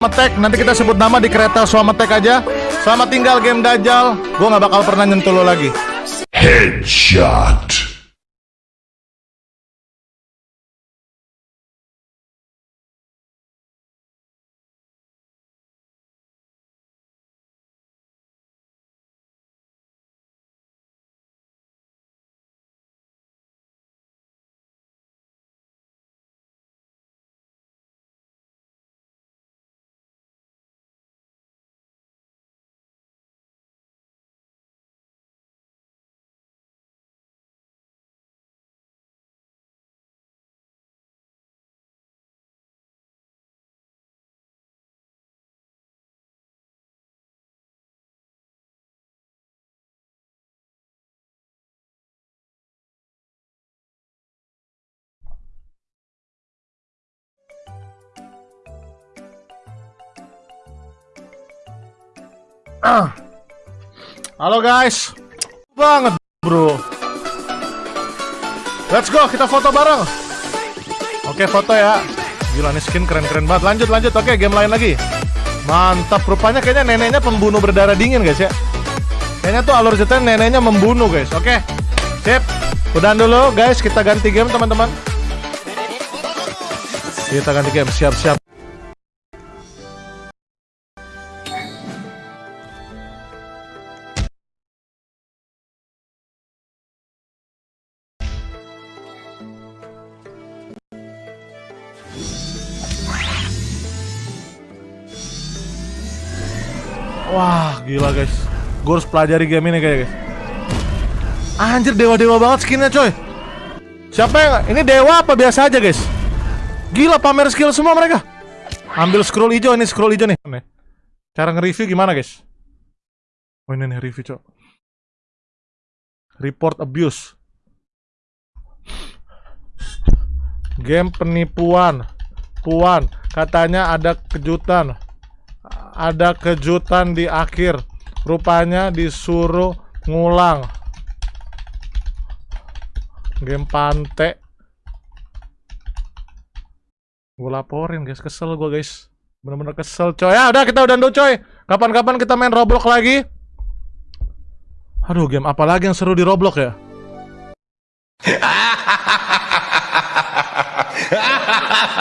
Selamat nanti kita sebut nama di kereta Selamat aja. Selamat tinggal game Dajjal. Gue nggak bakal pernah nyentuh lo lagi. Headshot. Halo guys. Banget, bro. Let's go, kita foto bareng. Oke, foto ya. Gila nih skin keren-keren banget. Lanjut, lanjut. Oke, game lain lagi. Mantap, rupanya kayaknya neneknya pembunuh berdarah dingin guys ya. Kayaknya tuh alur ceritanya neneknya membunuh guys. Oke. Sip. Udah dulu guys, kita ganti game teman-teman. Kita ganti game, siap-siap. Wah, gila guys. Gue harus pelajari game ini kayak guys. Anjir dewa-dewa banget skinnya coy. Siapa yang ini dewa apa biasa aja guys? Gila pamer skill semua mereka. Ambil scroll hijau ini scroll hijau nih. Cara nge-review gimana guys? Oh ini nih review coy. Report abuse. Game penipuan. Puan, katanya ada kejutan ada kejutan di akhir. Rupanya disuruh ngulang. Game pante. Gue laporin guys, kesel gue guys. Bener-bener kesel coy. Ya udah kita udah dulu coy. Kapan-kapan kita main Roblox lagi. Aduh, game apa lagi yang seru di Roblox ya?